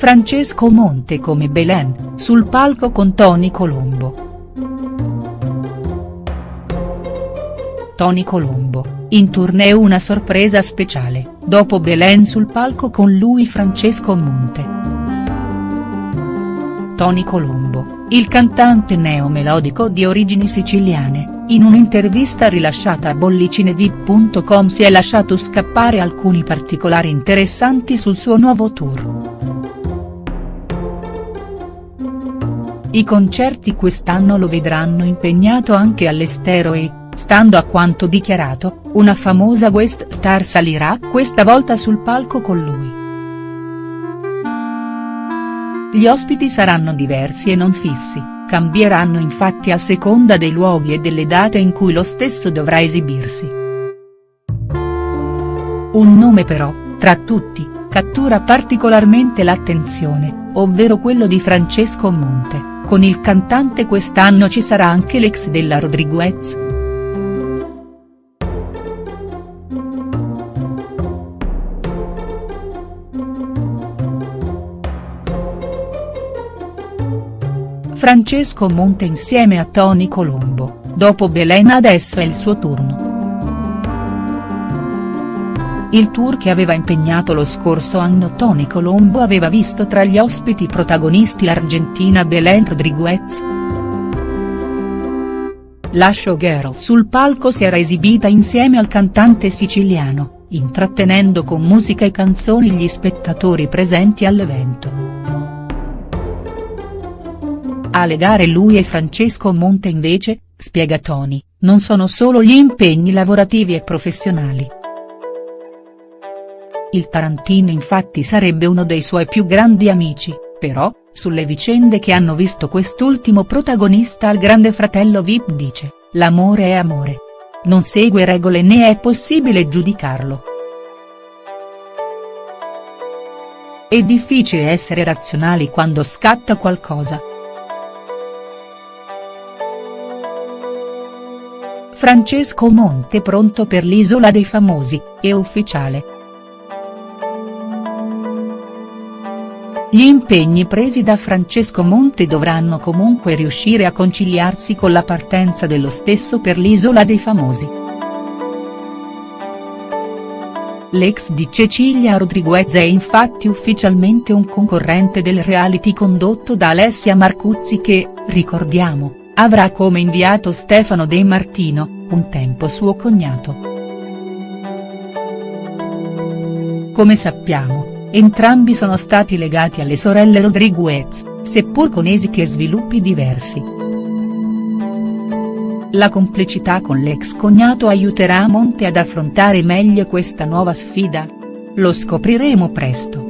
Francesco Monte come Belen, sul palco con Tony Colombo. Tony Colombo, in tournée una sorpresa speciale, dopo Belen sul palco con lui Francesco Monte. Tony Colombo, il cantante neomelodico di origini siciliane, in un'intervista rilasciata a bollicinevip.com si è lasciato scappare alcuni particolari interessanti sul suo nuovo tour. I concerti quest'anno lo vedranno impegnato anche all'estero e, Stando a quanto dichiarato, una famosa guest star salirà questa volta sul palco con lui. Gli ospiti saranno diversi e non fissi, cambieranno infatti a seconda dei luoghi e delle date in cui lo stesso dovrà esibirsi. Un nome però, tra tutti, cattura particolarmente l'attenzione, ovvero quello di Francesco Monte, con il cantante quest'anno ci sarà anche l'ex della Rodriguez. Francesco Monte insieme a Tony Colombo, dopo Belen adesso è il suo turno. Il tour che aveva impegnato lo scorso anno Tony Colombo aveva visto tra gli ospiti protagonisti l'argentina Belen Rodriguez. La showgirl sul palco si era esibita insieme al cantante siciliano, intrattenendo con musica e canzoni gli spettatori presenti all'evento. A legare lui e Francesco Monte invece, spiega Tony, non sono solo gli impegni lavorativi e professionali. Il Tarantino infatti sarebbe uno dei suoi più grandi amici, però, sulle vicende che hanno visto quest'ultimo protagonista al grande fratello Vip dice, l'amore è amore. Non segue regole né è possibile giudicarlo. È difficile essere razionali quando scatta qualcosa. Francesco Monte pronto per l'Isola dei Famosi, è ufficiale. Gli impegni presi da Francesco Monte dovranno comunque riuscire a conciliarsi con la partenza dello stesso per l'Isola dei Famosi. L'ex di Cecilia Rodriguez è infatti ufficialmente un concorrente del reality condotto da Alessia Marcuzzi che, ricordiamo, avrà come inviato Stefano De Martino, un tempo suo cognato. Come sappiamo, entrambi sono stati legati alle sorelle Rodriguez, seppur con esiti e sviluppi diversi. La complicità con l'ex cognato aiuterà Monte ad affrontare meglio questa nuova sfida? Lo scopriremo presto.